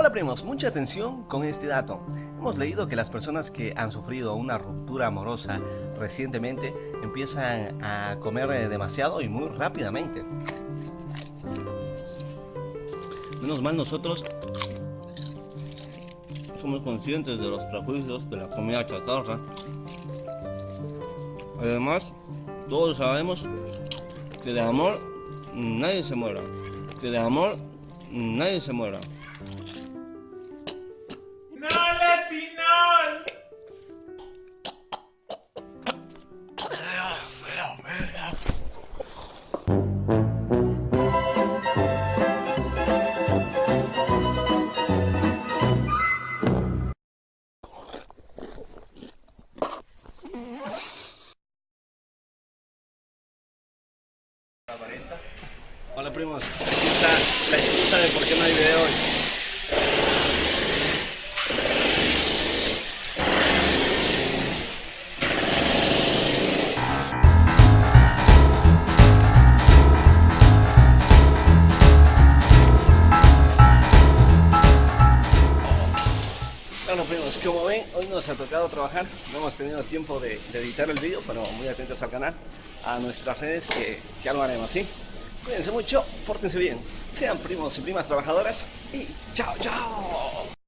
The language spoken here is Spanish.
Hola primos, mucha atención con este dato. Hemos leído que las personas que han sufrido una ruptura amorosa recientemente empiezan a comer eh, demasiado y muy rápidamente. Menos mal nosotros somos conscientes de los prejuicios de la comida chatarra. Además, todos sabemos que de amor nadie se muera. Que de amor nadie se muera. Hola primos, aquí está la excusa de por qué no hay video hoy. Como ven, hoy nos ha tocado trabajar, no hemos tenido tiempo de, editar el vídeo, pero muy atentos al canal, a nuestras redes que ya lo haremos, ¿sí? Cuídense mucho, pórtense bien, sean primos y primas trabajadoras y chao, chao.